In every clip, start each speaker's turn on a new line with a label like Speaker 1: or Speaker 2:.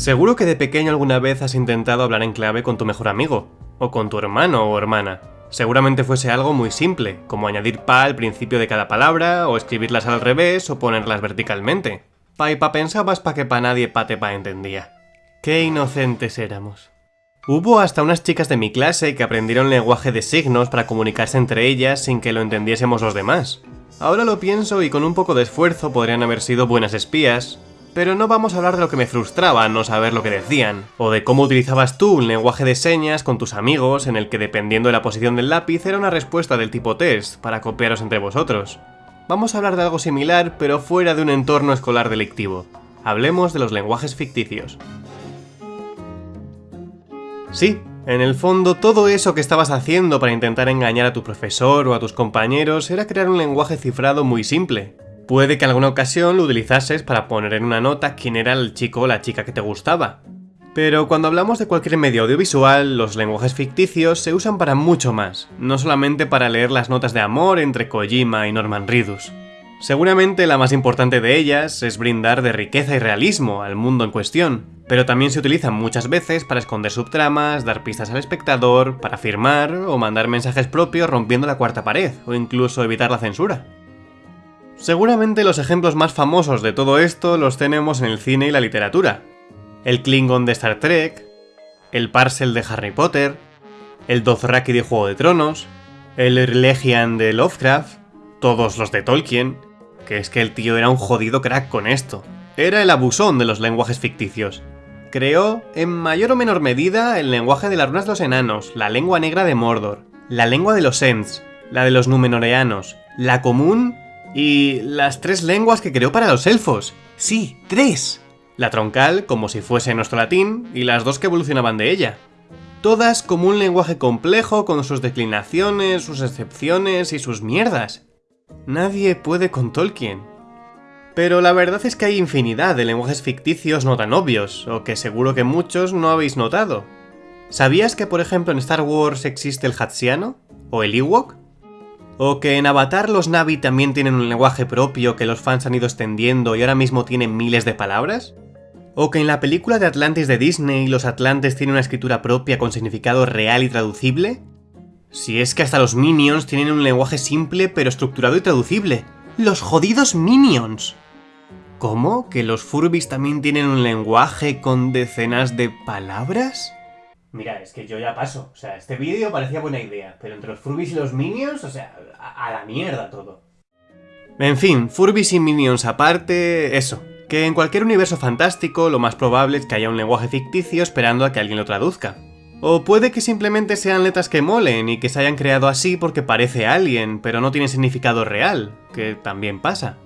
Speaker 1: Seguro que de pequeño alguna vez has intentado hablar en clave con tu mejor amigo, o con tu hermano o hermana. Seguramente fuese algo muy simple, como añadir pa al principio de cada palabra, o escribirlas al revés, o ponerlas verticalmente. Pa y pa pensabas pa que pa nadie pa te pa entendía. Qué inocentes éramos. Hubo hasta unas chicas de mi clase que aprendieron lenguaje de signos para comunicarse entre ellas sin que lo entendiésemos los demás. Ahora lo pienso y con un poco de esfuerzo podrían haber sido buenas espías, pero no vamos a hablar de lo que me frustraba no saber lo que decían, o de cómo utilizabas tú un lenguaje de señas con tus amigos en el que dependiendo de la posición del lápiz era una respuesta del tipo test para copiaros entre vosotros. Vamos a hablar de algo similar pero fuera de un entorno escolar delictivo. Hablemos de los lenguajes ficticios. Sí, en el fondo todo eso que estabas haciendo para intentar engañar a tu profesor o a tus compañeros era crear un lenguaje cifrado muy simple, Puede que en alguna ocasión lo utilizases para poner en una nota quién era el chico o la chica que te gustaba. Pero cuando hablamos de cualquier medio audiovisual, los lenguajes ficticios se usan para mucho más, no solamente para leer las notas de amor entre Kojima y Norman Reedus. Seguramente la más importante de ellas es brindar de riqueza y realismo al mundo en cuestión, pero también se utilizan muchas veces para esconder subtramas, dar pistas al espectador, para firmar o mandar mensajes propios rompiendo la cuarta pared, o incluso evitar la censura. Seguramente los ejemplos más famosos de todo esto los tenemos en el cine y la literatura. El Klingon de Star Trek, el Parcel de Harry Potter, el Dothraki de Juego de Tronos, el Irlegian de Lovecraft, todos los de Tolkien, que es que el tío era un jodido crack con esto. Era el abusón de los lenguajes ficticios. Creó, en mayor o menor medida, el lenguaje de las runas de los enanos, la lengua negra de Mordor, la lengua de los Ents, la de los Númenoreanos, la común y las tres lenguas que creó para los elfos. Sí, tres. La troncal, como si fuese nuestro latín, y las dos que evolucionaban de ella. Todas como un lenguaje complejo con sus declinaciones, sus excepciones y sus mierdas. Nadie puede con Tolkien. Pero la verdad es que hay infinidad de lenguajes ficticios no tan obvios, o que seguro que muchos no habéis notado. ¿Sabías que por ejemplo en Star Wars existe el Hatsiano? ¿O el Ewok? O que en Avatar los Navi también tienen un lenguaje propio que los fans han ido extendiendo y ahora mismo tienen miles de palabras. O que en la película de Atlantis de Disney los Atlantes tienen una escritura propia con significado real y traducible. Si es que hasta los Minions tienen un lenguaje simple pero estructurado y traducible. ¡Los jodidos Minions! ¿Cómo? ¿Que los Furbis también tienen un lenguaje con decenas de palabras?
Speaker 2: Mira, es que yo ya paso. O sea, este vídeo parecía buena idea, pero entre los Furbis y los Minions, o sea, a, la mierda todo.
Speaker 1: En fin, Furbis y Minions aparte, eso. Que en cualquier universo fantástico lo más probable es que haya un lenguaje ficticio esperando a que alguien lo traduzca. O puede que simplemente sean letras que molen y que se hayan creado así porque parece alguien, pero no tiene significado real, que también pasa.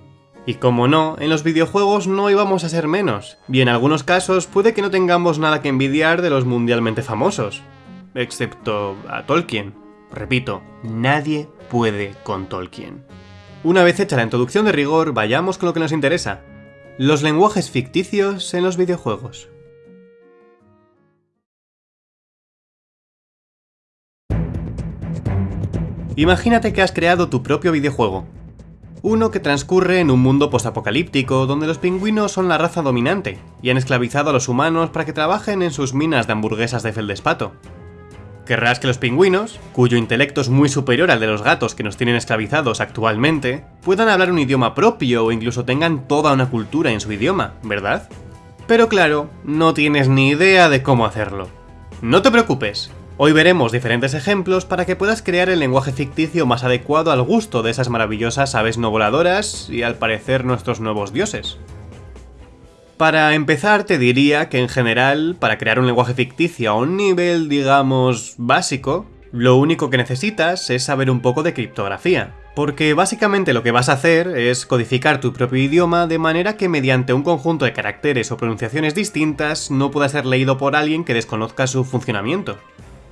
Speaker 1: Y como no, en los videojuegos no íbamos a ser menos, y en algunos casos puede que no tengamos nada que envidiar de los mundialmente famosos. Excepto a Tolkien. Repito, nadie puede con Tolkien. Una vez hecha la introducción de rigor, vayamos con lo que nos interesa. Los lenguajes ficticios en los videojuegos. Imagínate que has creado tu propio videojuego, uno que transcurre en un mundo postapocalíptico donde los pingüinos son la raza dominante y han esclavizado a los humanos para que trabajen en sus minas de hamburguesas de feldespato. Querrás que los pingüinos, cuyo intelecto es muy superior al de los gatos que nos tienen esclavizados actualmente, puedan hablar un idioma propio o incluso tengan toda una cultura en su idioma, ¿verdad? Pero claro, no tienes ni idea de cómo hacerlo. No te preocupes, Hoy veremos diferentes ejemplos para que puedas crear el lenguaje ficticio más adecuado al gusto de esas maravillosas aves no voladoras y al parecer nuestros nuevos dioses. Para empezar te diría que en general, para crear un lenguaje ficticio a un nivel, digamos, básico, lo único que necesitas es saber un poco de criptografía. Porque básicamente lo que vas a hacer es codificar tu propio idioma de manera que mediante un conjunto de caracteres o pronunciaciones distintas no pueda ser leído por alguien que desconozca su funcionamiento.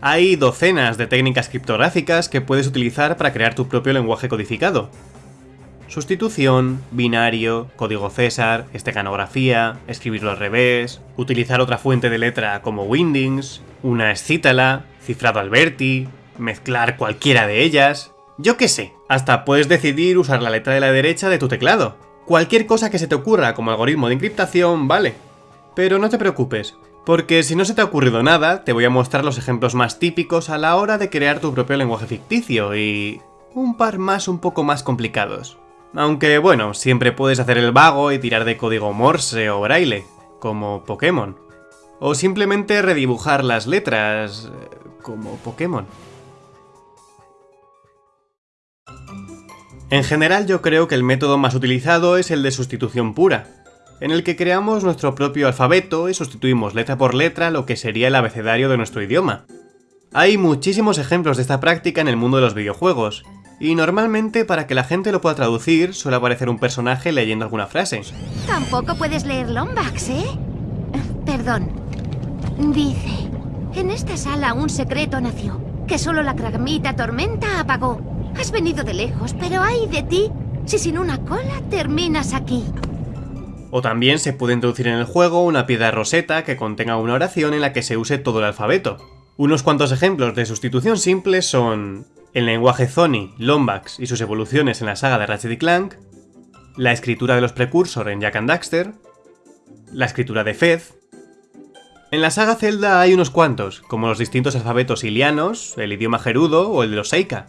Speaker 1: Hay docenas de técnicas criptográficas que puedes utilizar para crear tu propio lenguaje codificado. Sustitución, binario, código César, esteganografía, escribirlo al revés, utilizar otra fuente de letra como Windings, una escítala, cifrado Alberti, mezclar cualquiera de ellas... Yo qué sé, hasta puedes decidir usar la letra de la derecha de tu teclado. Cualquier cosa que se te ocurra como algoritmo de encriptación, vale. Pero no te preocupes, porque si no se te ha ocurrido nada, te voy a mostrar los ejemplos más típicos a la hora de crear tu propio lenguaje ficticio y... un par más un poco más complicados. Aunque bueno, siempre puedes hacer el vago y tirar de código Morse o Braille, como Pokémon. O simplemente redibujar las letras, como Pokémon. En general yo creo que el método más utilizado es el de sustitución pura, en el que creamos nuestro propio alfabeto y sustituimos letra por letra lo que sería el abecedario de nuestro idioma. Hay muchísimos ejemplos de esta práctica en el mundo de los videojuegos, y normalmente para que la gente lo pueda traducir suele aparecer un personaje leyendo alguna frase.
Speaker 3: Tampoco puedes leer Lombax, ¿eh? Perdón. Dice, en esta sala un secreto nació, que solo la cragmita tormenta apagó. Has venido de lejos, pero hay de ti si sin una cola terminas aquí.
Speaker 1: O también se puede introducir en el juego una piedra roseta que contenga una oración en la que se use todo el alfabeto. Unos cuantos ejemplos de sustitución simple son el lenguaje Zoni, Lombax y sus evoluciones en la saga de Ratchet Clank, la escritura de los precursor en Jack and Daxter, la escritura de Fez. En la saga Zelda hay unos cuantos, como los distintos alfabetos ilianos, el idioma gerudo o el de los Seika.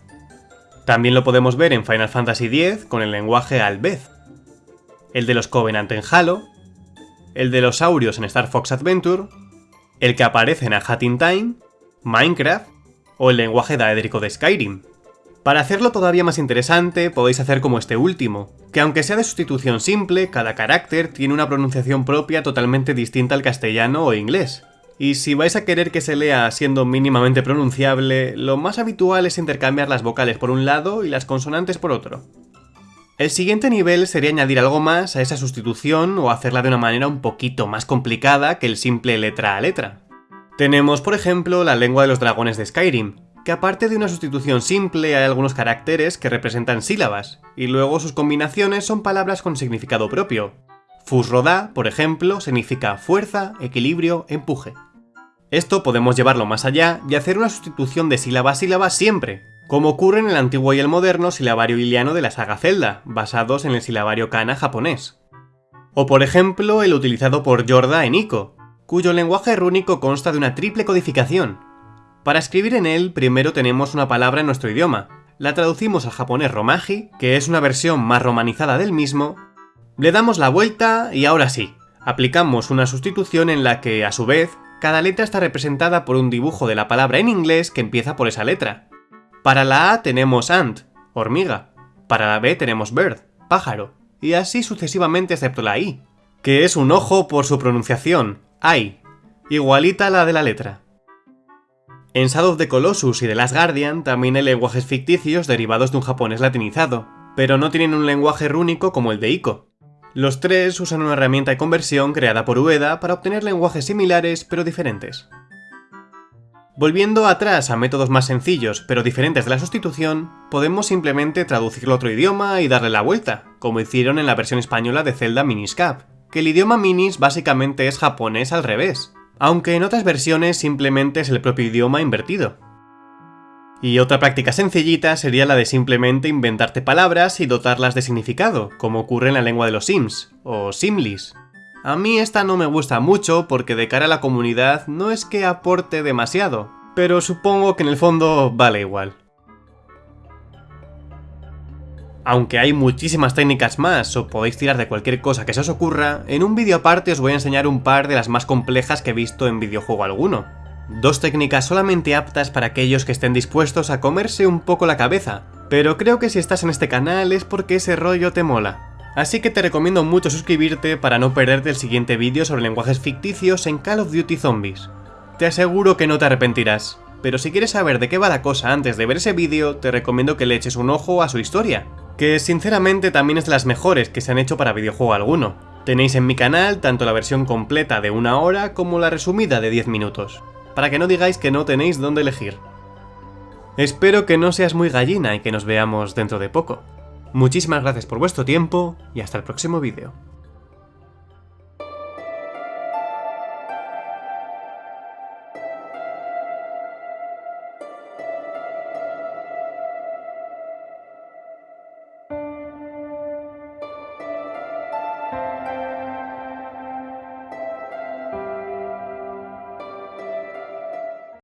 Speaker 1: También lo podemos ver en Final Fantasy X con el lenguaje Albez, el de los Covenant en Halo, el de los Saurios en Star Fox Adventure, el que aparece en A Hat in Time, Minecraft o el lenguaje daédrico de Skyrim. Para hacerlo todavía más interesante, podéis hacer como este último, que aunque sea de sustitución simple, cada carácter tiene una pronunciación propia totalmente distinta al castellano o inglés. Y si vais a querer que se lea siendo mínimamente pronunciable, lo más habitual es intercambiar las vocales por un lado y las consonantes por otro. El siguiente nivel sería añadir algo más a esa sustitución o hacerla de una manera un poquito más complicada que el simple letra a letra. Tenemos, por ejemplo, la lengua de los dragones de Skyrim, que aparte de una sustitución simple hay algunos caracteres que representan sílabas, y luego sus combinaciones son palabras con significado propio. Fusroda, por ejemplo, significa fuerza, equilibrio, empuje. Esto podemos llevarlo más allá y hacer una sustitución de sílaba a sílaba siempre, como ocurre en el antiguo y el moderno silabario iliano de la saga Zelda, basados en el silabario kana japonés. O por ejemplo el utilizado por Yorda en Ico, cuyo lenguaje rúnico consta de una triple codificación. Para escribir en él, primero tenemos una palabra en nuestro idioma, la traducimos al japonés romaji, que es una versión más romanizada del mismo, le damos la vuelta y ahora sí, aplicamos una sustitución en la que, a su vez, cada letra está representada por un dibujo de la palabra en inglés que empieza por esa letra. Para la A tenemos ant, hormiga, para la B tenemos bird, pájaro, y así sucesivamente excepto la I, que es un ojo por su pronunciación, Ai, igualita a la de la letra. En Shadow of the Colossus y The Last Guardian también hay lenguajes ficticios derivados de un japonés latinizado, pero no tienen un lenguaje rúnico como el de Ico. Los tres usan una herramienta de conversión creada por Ueda para obtener lenguajes similares pero diferentes. Volviendo atrás a métodos más sencillos pero diferentes de la sustitución, podemos simplemente traducirlo a otro idioma y darle la vuelta, como hicieron en la versión española de Zelda Miniscap, que el idioma minis básicamente es japonés al revés, aunque en otras versiones simplemente es el propio idioma invertido. Y otra práctica sencillita sería la de simplemente inventarte palabras y dotarlas de significado, como ocurre en la lengua de los Sims, o Simlis. A mí esta no me gusta mucho porque de cara a la comunidad no es que aporte demasiado, pero supongo que en el fondo vale igual. Aunque hay muchísimas técnicas más o podéis tirar de cualquier cosa que se os ocurra, en un vídeo aparte os voy a enseñar un par de las más complejas que he visto en videojuego alguno. Dos técnicas solamente aptas para aquellos que estén dispuestos a comerse un poco la cabeza, pero creo que si estás en este canal es porque ese rollo te mola. Así que te recomiendo mucho suscribirte para no perderte el siguiente vídeo sobre lenguajes ficticios en Call of Duty Zombies. Te aseguro que no te arrepentirás, pero si quieres saber de qué va la cosa antes de ver ese vídeo, te recomiendo que le eches un ojo a su historia, que sinceramente también es de las mejores que se han hecho para videojuego alguno. Tenéis en mi canal tanto la versión completa de una hora como la resumida de 10 minutos, para que no digáis que no tenéis dónde elegir. Espero que no seas muy gallina y que nos veamos dentro de poco. Muchísimas gracias por vuestro tiempo y hasta el próximo vídeo.